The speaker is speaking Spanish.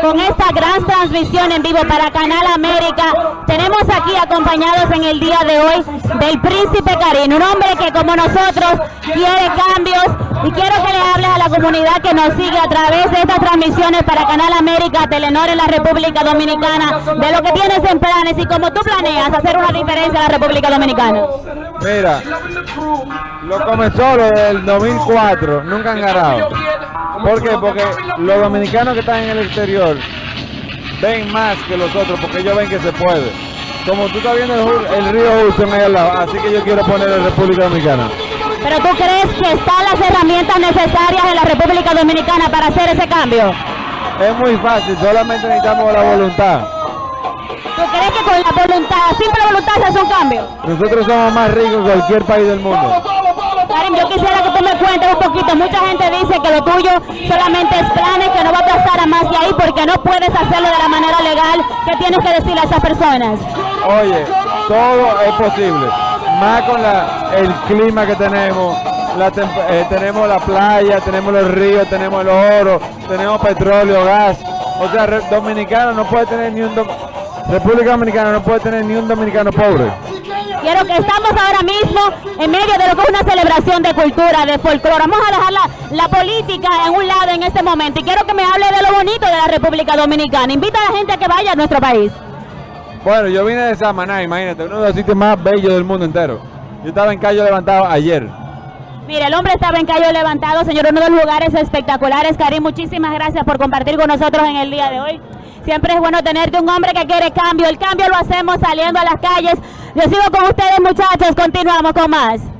con esta gran transmisión en vivo para Canal América. Tenemos aquí acompañados en el día de hoy del Príncipe Karim, un hombre que como nosotros quiere cambios y quiero que le hables a la comunidad que nos sigue a través de estas transmisiones para Canal América, Telenor en la República Dominicana, de lo que tienes en planes y cómo tú planeas hacer una diferencia en la República Dominicana. Mira, lo comenzó del 2004, nunca han ganado. ¿Por qué? Porque los dominicanos que están en el exterior ven más que los otros, porque ellos ven que se puede. Como tú estás viendo el, río Hudson ahí al lado, así que yo quiero poner en República Dominicana. Pero tú crees que están las herramientas necesarias en la República Dominicana para hacer ese cambio. Es muy fácil, solamente necesitamos la voluntad. ¿Tú crees que con la voluntad, simple voluntad se hace un cambio? Nosotros somos más ricos que cualquier país del mundo. Karim, yo quisiera que tú me cuentes un poquito. Mucha gente dice que lo tuyo solamente es planes, que no va a pasar a más de ahí porque no puedes hacerlo de la manera legal. ¿Qué tienes que decirle a esas personas? Oye, todo es posible. Más con la, el clima que tenemos. La eh, tenemos la playa, tenemos los ríos, tenemos el oro, tenemos petróleo, gas. O sea, dominicano no puede tener ni un... República Dominicana no puede tener ni un dominicano pobre. Quiero que estamos ahora mismo en medio de lo que es una celebración de cultura, de folclore. Vamos a dejar la, la política en un lado en este momento y quiero que me hable de lo bonito de la República Dominicana. Invita a la gente a que vaya a nuestro país. Bueno, yo vine de Samaná, imagínate, uno de los sitios más bellos del mundo entero. Yo estaba en Cayo Levantado ayer. Mire, el hombre estaba en Cayo Levantado, señor, uno de los lugares espectaculares. Karim, muchísimas gracias por compartir con nosotros en el día de hoy. Siempre es bueno tenerte un hombre que quiere cambio. El cambio lo hacemos saliendo a las calles. Yo sigo con ustedes, muchachos. Continuamos con más.